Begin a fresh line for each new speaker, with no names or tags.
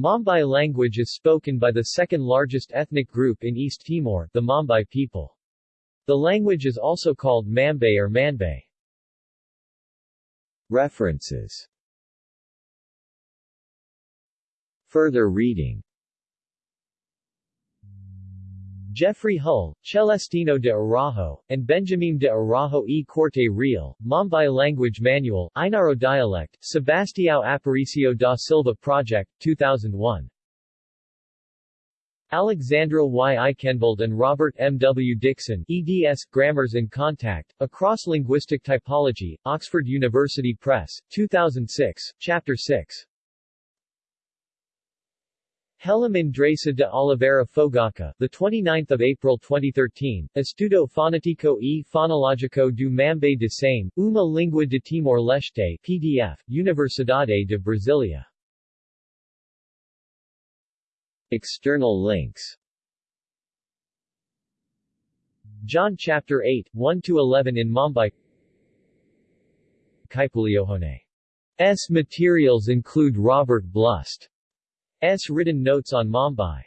Mambai language is spoken by the second largest ethnic group in East Timor, the Mambai people. The language is also called Mambay or Manbay. References Further reading Jeffrey Hull, Celestino de Araujo, and Benjamin de Araujo e Corte Real, Mambay Language Manual, Ainaro Dialect, Sebastião Aparicio da Silva Project, 2001. Alexandra Y. Aikhenvald and Robert M. W. Dixon, eds. Grammars in Contact, A Cross-Linguistic Typology, Oxford University Press, 2006, Chapter 6. Helam Andresa de Oliveira Fogaca, the 29th of April 2013, Estudo Fonetico e Fonológico do Mambé de Same, uma língua de Timor-Leste, PDF, Universidade de Brasília. External links John chapter 8, 1-11 in Mambai Kaipuleohone. S. materials include Robert Blust S. written notes on Mambai